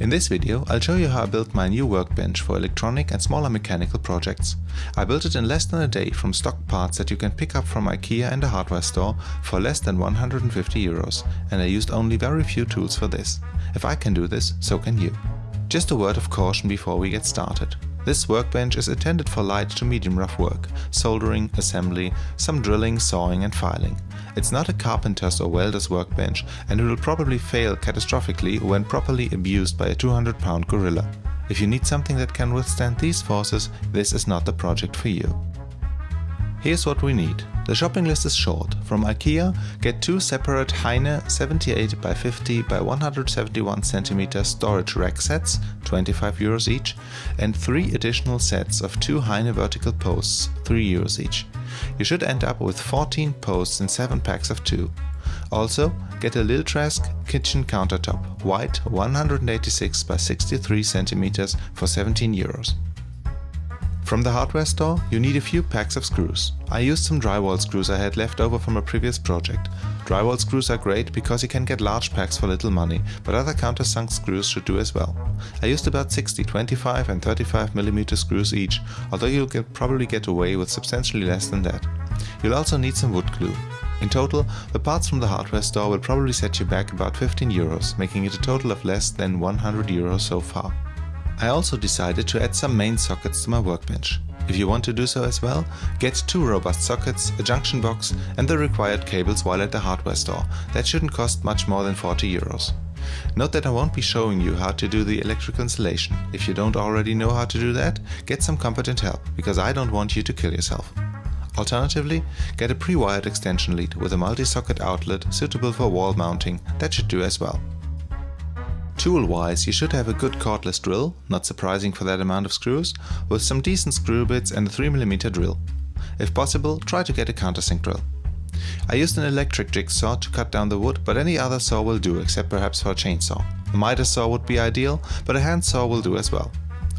In this video I'll show you how I built my new workbench for electronic and smaller mechanical projects. I built it in less than a day from stock parts that you can pick up from IKEA and a hardware store for less than 150 euros and I used only very few tools for this. If I can do this, so can you. Just a word of caution before we get started. This workbench is intended for light to medium rough work, soldering, assembly, some drilling, sawing and filing. It's not a carpenter's or welder's workbench and it will probably fail catastrophically when properly abused by a 200 pound gorilla. If you need something that can withstand these forces, this is not the project for you. Here's what we need. The shopping list is short. From IKEA, get two separate Hejne 78 by 50 by 171 cm storage rack sets, 25 euros each, and three additional sets of two Hejne vertical posts, 3 euros each. You should end up with 14 posts in 7 packs of 2. Also, get a Lillträsk kitchen countertop, white 186 by 63 cm for 17 euros. From the hardware store, you need a few packs of screws. I used some drywall screws I had left over from a previous project. Drywall screws are great because you can get large packs for little money, but other countersunk screws should do as well. I used about 60 25 and 35 mm screws each, although you'll get, probably get away with substantially less than that. You'll also need some wood glue. In total, the parts from the hardware store will probably set you back about 15 euros, making it a total of less than 100 euros so far. I also decided to add some main sockets to my workbench. If you want to do so as well, get two robust sockets, a junction box and the required cables while at the hardware store. That shouldn't cost much more than 40 euros. Note that I won't be showing you how to do the electrical installation. If you don't already know how to do that, get some competent help, because I don't want you to kill yourself. Alternatively, get a pre-wired extension lead with a multi-socket outlet suitable for wall mounting, that should do as well. Tool-wise, you should have a good cordless drill, not surprising for that amount of screws, with some decent screw bits and a 3mm drill. If possible, try to get a countersink drill. I used an electric jigsaw to cut down the wood, but any other saw will do, except perhaps for a chainsaw. A miter saw would be ideal, but a hand saw will do as well.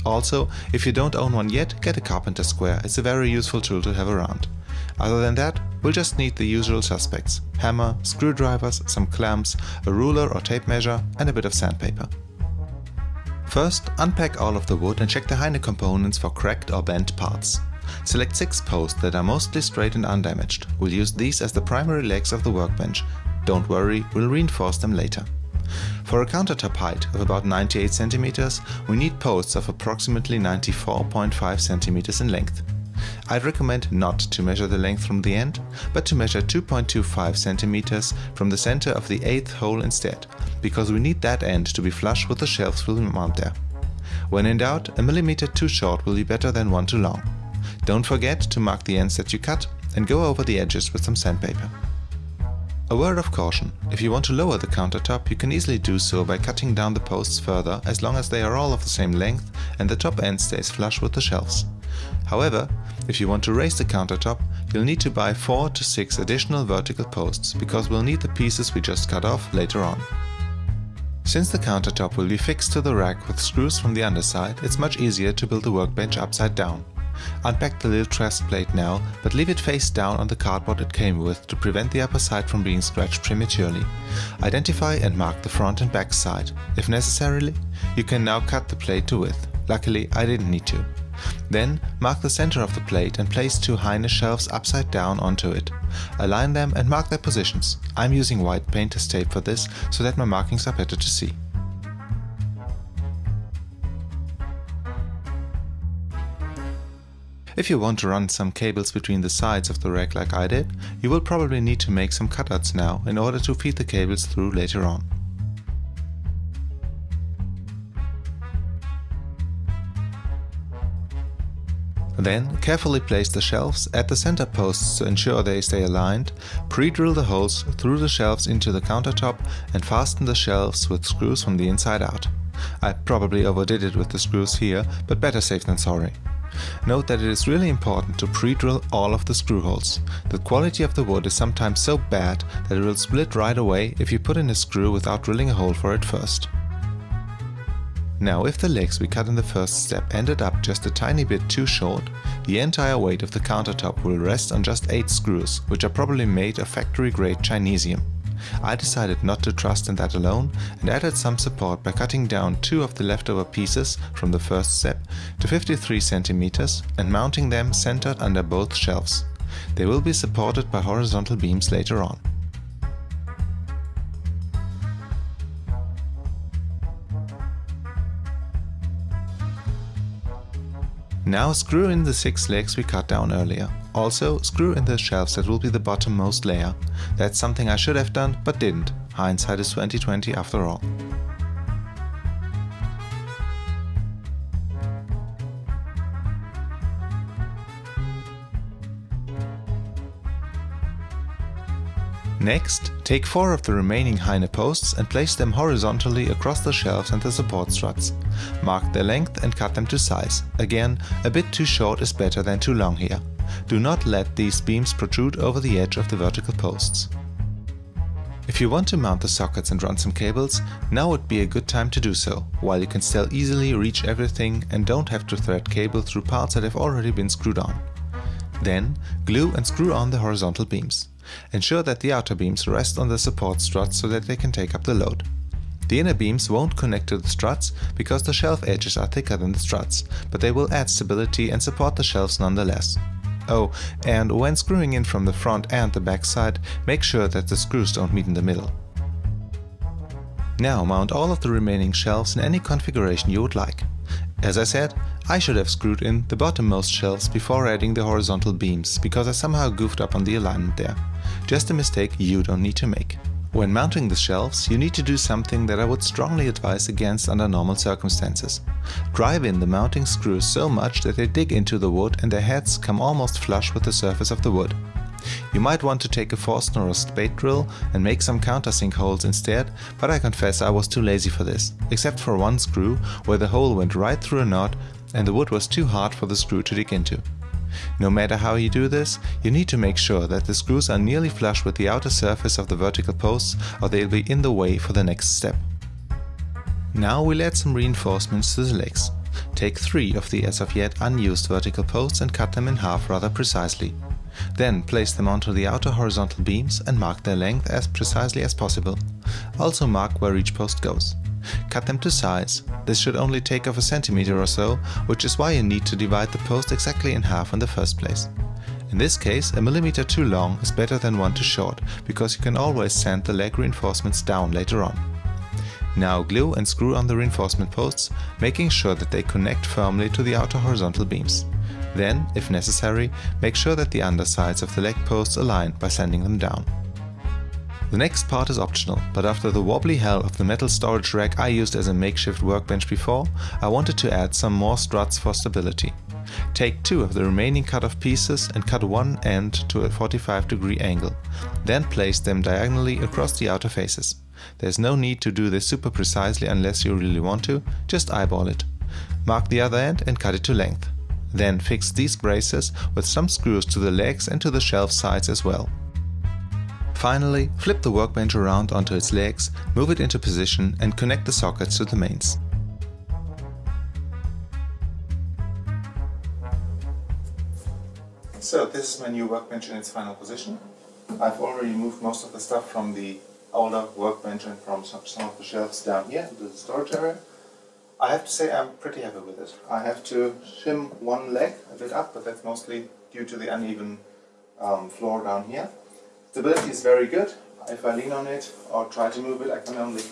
Also, if you don't own one yet, get a carpenter square, it's a very useful tool to have around. Other than that, we'll just need the usual suspects. Hammer, screwdrivers, some clamps, a ruler or tape measure and a bit of sandpaper. First, unpack all of the wood and check the Hejne components for cracked or bent parts. Select 6 posts that are mostly straight and undamaged. We'll use these as the primary legs of the workbench. Don't worry, we'll reinforce them later. For a countertop height of about 98 cm, we need posts of approximately 94.5 cm in length. I'd recommend not to measure the length from the end, but to measure 2.25 cm from the center of the eighth hole instead, because we need that end to be flush with the shelves we'll mount there. When in doubt, a millimeter too short will be better than one too long. Don't forget to mark the ends that you cut and go over the edges with some sandpaper. A word of caution, if you want to lower the countertop you can easily do so by cutting down the posts further as long as they are all of the same length and the top end stays flush with the shelves. However, if you want to raise the countertop, you'll need to buy 4 to 6 additional vertical posts, because we'll need the pieces we just cut off later on. Since the countertop will be fixed to the rack with screws from the underside, it's much easier to build the workbench upside down. Unpack the Lillträsk plate now, but leave it face down on the cardboard it came with to prevent the upper side from being scratched prematurely. Identify and mark the front and back side. If necessarily, you can now cut the plate to width. Luckily, I didn't need to. Then mark the center of the plate and place two Hejne shelves upside down onto it. Align them and mark their positions. I'm using white painter's tape for this so that my markings are better to see. If you want to run some cables between the sides of the rack like I did, you will probably need to make some cutouts now in order to feed the cables through later on. Then carefully place the shelves at the center posts to ensure they stay aligned, pre-drill the holes through the shelves into the countertop and fasten the shelves with screws from the inside out. I probably overdid it with the screws here, but better safe than sorry. Note that it is really important to pre-drill all of the screw holes. The quality of the wood is sometimes so bad that it will split right away if you put in a screw without drilling a hole for it first. Now if the legs we cut in the first step ended up just a tiny bit too short, the entire weight of the countertop will rest on just 8 screws, which are probably made of factory grade Chinesium. I decided not to trust in that alone and added some support by cutting down two of the leftover pieces from the first step to 53 cm and mounting them centered under both shelves. They will be supported by horizontal beams later on. Now screw in the six legs we cut down earlier. Also, screw in the shelves that will be the bottommost layer. That's something I should have done, but didn't. Hindsight is 2020 after all. Next, take four of the remaining Hejne posts and place them horizontally across the shelves and the support struts. Mark their length and cut them to size. Again, a bit too short is better than too long here. Do not let these beams protrude over the edge of the vertical posts. If you want to mount the sockets and run some cables, now would be a good time to do so, while you can still easily reach everything and don't have to thread cable through parts that have already been screwed on. Then, glue and screw on the horizontal beams. Ensure that the outer beams rest on the support struts so that they can take up the load. The inner beams won't connect to the struts because the shelf edges are thicker than the struts, but they will add stability and support the shelves nonetheless. Oh, and when screwing in from the front and the back side, make sure that the screws don't meet in the middle. Now mount all of the remaining shelves in any configuration you would like. As I said, I should have screwed in the bottommost shelves before adding the horizontal beams, because I somehow goofed up on the alignment there. Just a mistake you don't need to make. When mounting the shelves, you need to do something that I would strongly advise against under normal circumstances. Drive in the mounting screws so much that they dig into the wood and their heads come almost flush with the surface of the wood. You might want to take a Forstner or spade drill and make some countersink holes instead, but I confess I was too lazy for this, except for one screw where the hole went right through a knot and the wood was too hard for the screw to dig into. No matter how you do this, you need to make sure that the screws are nearly flush with the outer surface of the vertical posts or they'll be in the way for the next step. Now we'll add some reinforcements to the legs. Take three of the as of yet unused vertical posts and cut them in half rather precisely. Then place them onto the outer horizontal beams and mark their length as precisely as possible. Also mark where each post goes. Cut them to size. This should only take off a centimeter or so, which is why you need to divide the post exactly in half in the first place. In this case, a millimeter too long is better than one too short, because you can always sand the leg reinforcements down later on. Now glue and screw on the reinforcement posts, making sure that they connect firmly to the outer horizontal beams. Then, if necessary, make sure that the undersides of the leg posts align by sanding them down. The next part is optional, but after the wobbly hell of the metal storage rack I used as a makeshift workbench before, I wanted to add some more struts for stability. Take two of the remaining cut-off pieces and cut one end to a 45 degree angle. Then place them diagonally across the outer faces. There's no need to do this super precisely unless you really want to, just eyeball it. Mark the other end and cut it to length. Then fix these braces with some screws to the legs and to the shelf sides as well. Finally, flip the workbench around onto its legs, move it into position and connect the sockets to the mains. So this is my new workbench in its final position. I've already moved most of the stuff from the older workbench and from some, some of the shelves down here into the storage area. I have to say I'm pretty happy with it. I have to shim one leg a bit up, but that's mostly due to the uneven um, floor down here. Stability is very good. If I lean on it or try to move it, I can only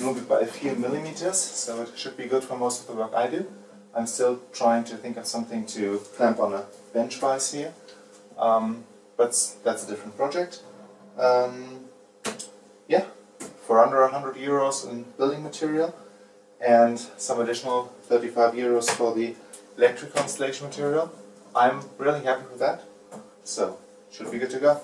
move it by a few millimeters, so it should be good for most of the work I do. I'm still trying to think of something to clamp on a bench vise here, um, but that's a different project. Um, yeah, for under 100 euros in building material and some additional 35 euros for the electrical installation material, I'm really happy with that. So, should be good to go.